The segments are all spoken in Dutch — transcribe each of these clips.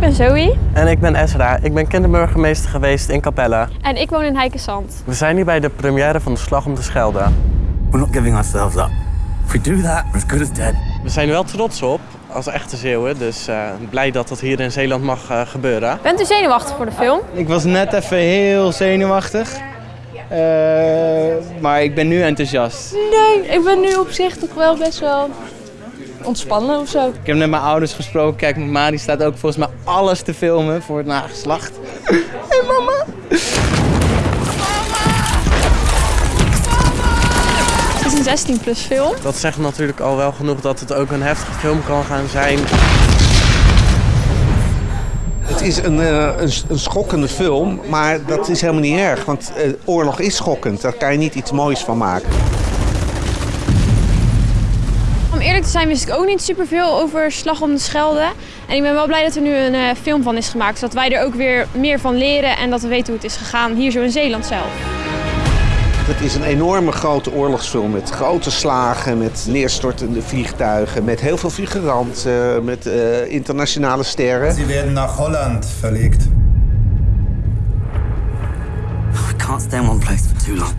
ben Zoe. En ik ben Ezra. Ik ben kinderburgemeester geweest in Capelle. En ik woon in Heikensand. We zijn hier bij de première van de Slag om de Schelde. We're not giving ourselves up. If we do that, we're as good as dead. We zijn er wel trots op als echte Zeeuwen, dus uh, blij dat dat hier in Zeeland mag uh, gebeuren. Bent u zenuwachtig voor de film? Ik was net even heel zenuwachtig. Uh, maar ik ben nu enthousiast. Nee, ik ben nu op zich toch wel best wel ontspannen of zo. Ik heb met mijn ouders gesproken. Kijk, mijn ma die staat ook volgens mij alles te filmen voor het nageslacht. Hé hey, mama! Het is een 16 plus film. Dat zegt natuurlijk al wel genoeg dat het ook een heftige film kan gaan zijn. Het is een, uh, een, een, schokkende film, maar dat is helemaal niet erg. Want uh, oorlog is schokkend, daar kan je niet iets moois van maken. Om eerlijk te zijn wist ik ook niet superveel over Slag om de Schelde. En ik ben wel blij dat er nu een uh, film van is gemaakt. Zodat wij er ook weer meer van leren en dat we weten hoe het is gegaan hier zo in Zeeland zelf. Het is een enorme grote oorlogsfilm met grote slagen, met neerstortende vliegtuigen, met heel veel figuranten, met uh, internationale sterren. Ze werden naar Holland verlegt. We can't stay in one place for too long.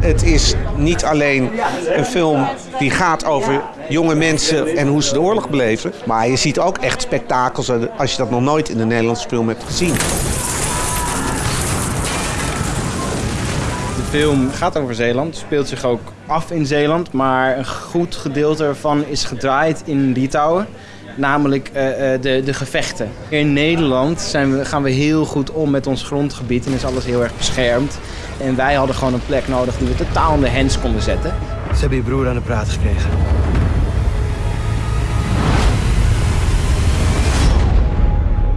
Het is niet alleen een film die gaat over jonge mensen en hoe ze de oorlog beleven. Maar je ziet ook echt spektakels als je dat nog nooit in een Nederlandse film hebt gezien. De film gaat over Zeeland, speelt zich ook af in Zeeland. Maar een goed gedeelte ervan is gedraaid in Litouwen. Namelijk uh, de, de gevechten. In Nederland zijn we, gaan we heel goed om met ons grondgebied en is alles heel erg beschermd. En wij hadden gewoon een plek nodig die we totaal in de hens konden zetten. Ze hebben je broer aan de praat gekregen.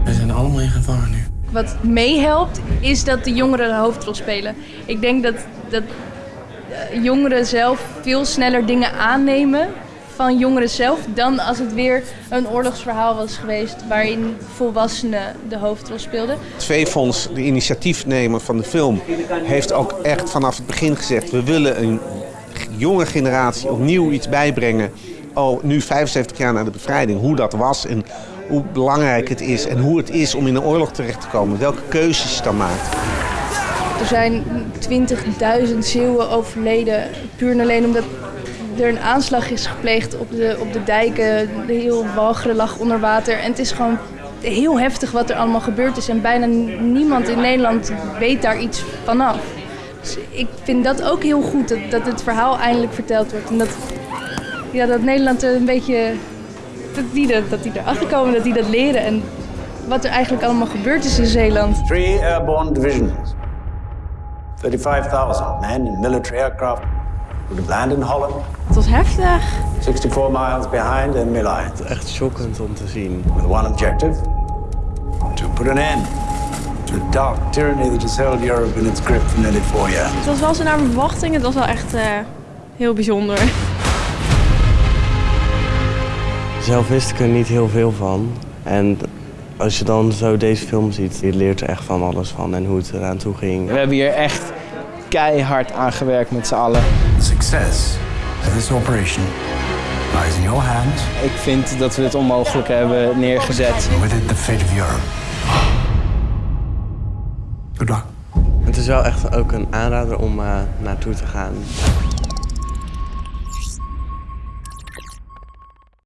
We zijn allemaal in gevaar nu. Wat meehelpt is dat de jongeren de hoofdrol spelen. Ik denk dat, dat jongeren zelf veel sneller dingen aannemen van jongeren zelf dan als het weer een oorlogsverhaal was geweest waarin volwassenen de hoofdrol speelden. Het V-fonds, de initiatiefnemer van de film, heeft ook echt vanaf het begin gezegd: we willen een jonge generatie opnieuw iets bijbrengen. Oh, nu 75 jaar na de bevrijding, hoe dat was en hoe belangrijk het is en hoe het is om in een oorlog terecht te komen, welke keuzes je dan maakt. Er zijn 20.000 Zeeuwen overleden puur en alleen omdat er een aanslag is gepleegd op de, op de dijken. De heel Walcheren lag onder water. En het is gewoon heel heftig wat er allemaal gebeurd is. En bijna niemand in Nederland weet daar iets vanaf. Dus ik vind dat ook heel goed, dat, dat het verhaal eindelijk verteld wordt. En dat, ja, dat Nederland er een beetje... Dat die, dat, dat die erachter komen, dat die dat leren. En wat er eigenlijk allemaal gebeurd is in Zeeland. Three airborne divisions. 35,000 men in military aircraft Het was heftig. 64 miles behind in Milan. Echt schokkend om te zien. With one objective: to put an end to the dark tyranny that has held Europe in its grip for nearly four years. Het was wel zo naar mijn verwachting. Het was wel echt uh, heel bijzonder. Zelf wist ik er niet heel veel van. En als je dan zo deze film ziet, je leert er echt van alles van en hoe het eraan toe ging. We hebben hier echt keihard aan gewerkt met z'n allen. The success of this operation lies in your hands. Ik vind dat we het onmogelijk hebben neergezet. With it the fate of Europe. Good luck. Het is wel echt ook een aanrader om uh, naartoe te gaan.